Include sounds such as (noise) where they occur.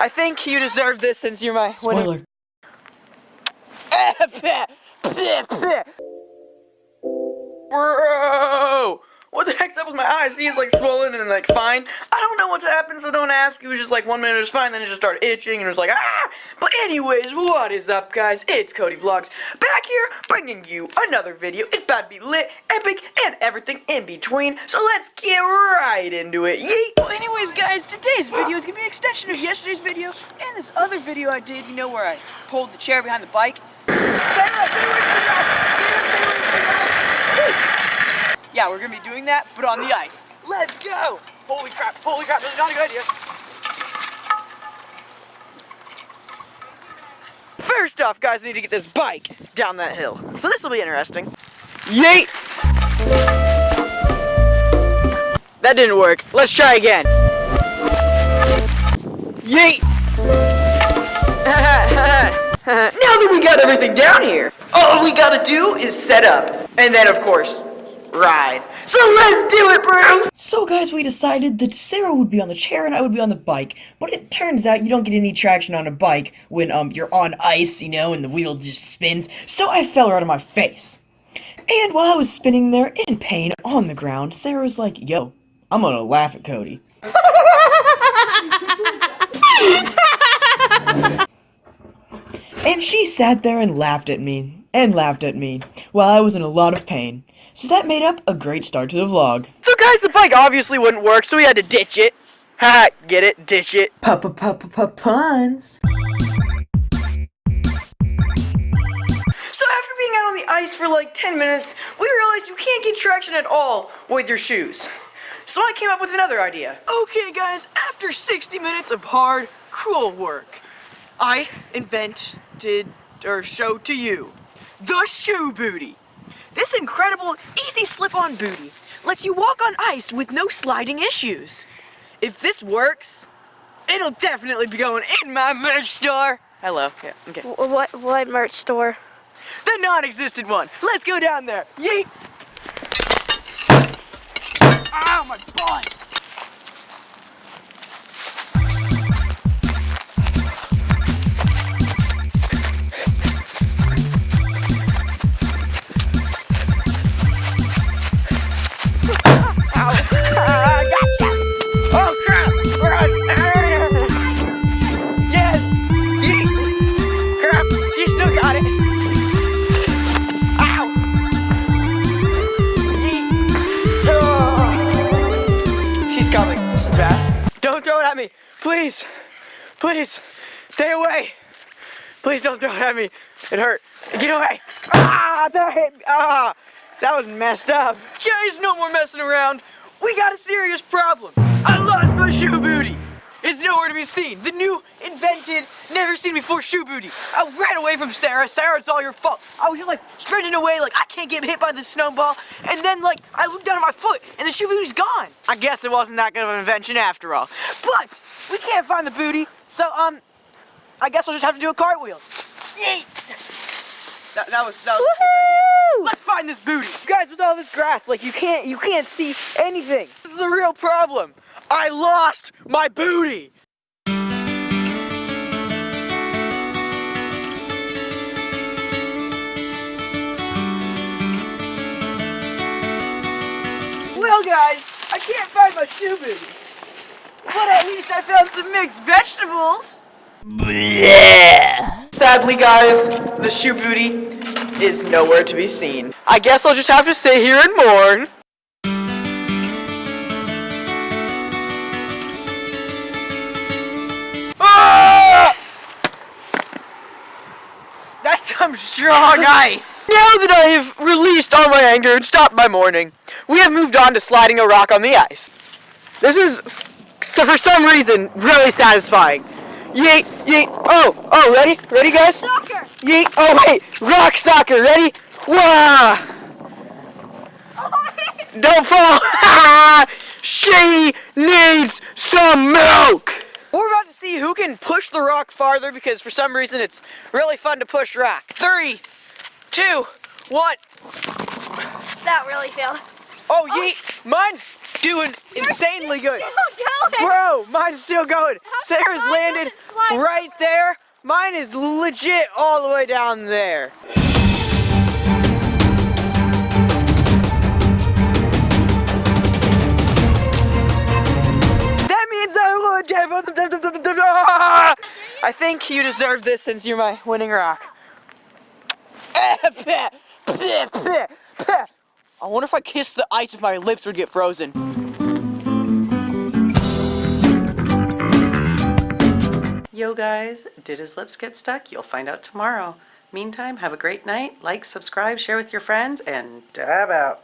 I think you deserve this since you're my Spoiler. (laughs) Bro! What the heck's up with my eyes? See, it's like swollen and like fine. I don't know what's happened, so don't ask. It was just like one minute it was fine, then it just started itching and it was like, ah! But anyways, what is up, guys? It's Cody Vlogs back here bringing you another video. It's about to be lit, epic, and everything in between. So let's get right into it. Yeet! Well, anyways, guys, today's video is gonna be an extension of yesterday's video and this other video I did, you know, where I pulled the chair behind the bike. Yeah, we're gonna be doing that, but on the ice. Let's go! Holy crap, holy crap, that's not a good idea. First off, guys, I need to get this bike down that hill. So this will be interesting. Yeet! That didn't work. Let's try again. Yeet! (laughs) now that we got everything down here, all we gotta do is set up. And then, of course, ride. So let's do it, bros! So guys, we decided that Sarah would be on the chair and I would be on the bike. But it turns out you don't get any traction on a bike when um you're on ice, you know, and the wheel just spins. So I fell right on my face. And while I was spinning there in pain on the ground, Sarah was like, "Yo, I'm gonna laugh at Cody." and she sat there and laughed at me and laughed at me while I was in a lot of pain. So that made up a great start to the vlog. So guys, the bike obviously wouldn't work, so we had to ditch it. (laughs) Ha, get it? Ditch it. Papa papa papa puns. So after being out on the ice for like 10 minutes, we realized you can't get traction at all with your shoes. So I came up with another idea. Okay, guys, after 60 minutes of hard, cruel work, I invented, or showed to you, the shoe booty. This incredible, easy slip-on booty lets you walk on ice with no sliding issues. If this works, it'll definitely be going in my merch store. Hello. Yeah, okay. What what merch store? The non-existent one. Let's go down there. Yeet. Ow, my butt. Me! Please! Please! Stay away! Please don't throw it at me! It hurt. Get away! Ah! That hit me! Ah! That was messed up. Guys, no more messing around. We got a serious problem. I lost my shoe booty. It's nowhere to be seen. The new, invented, never seen before shoe booty. I ran away from Sarah. Sarah, it's all your fault. I was just like sprinting away, like I can't get hit by the snowball. And then like I looked down at my foot, and the shoe booty's gone. I guess it wasn't that good of an invention after all. But we can't find the booty, so um, I guess I'll just have to do a cartwheel. That, that was that was. a stupid idea. Let's find this booty. Guys, with all this grass, like you can't you can't see anything. This is a real problem. I lost my booty. Well, guys, I can't find my shoe booty. But at least I found some mixed vegetables. Sadly, guys, the shoe booty is nowhere to be seen. I guess I'll just have to sit here and mourn. Ah! That's some strong ice. Now that I have released all my anger and stopped my mourning, we have moved on to sliding a rock on the ice. This is, so for some reason, really satisfying. Yeet, yeet, oh, oh, ready? Ready, guys? Soccer. Yeet, oh wait, rock soccer, ready? Wah! Don't fall! (laughs) she needs some milk! We're about to see who can push the rock farther because for some reason it's really fun to push rock. Three, two, one. That really failed. Oh, yeet! Mine's doing insanely good. Bro, mine's still going. Sarah's landed right there. Mine is legit all the way down there. That means I (laughs) I think you deserve this since you're my winning rock. (laughs) I wonder if I kissed the ice if my lips would get frozen. Yo guys, did his lips get stuck? You'll find out tomorrow. Meantime, have a great night. Like, subscribe, share with your friends, and dab out.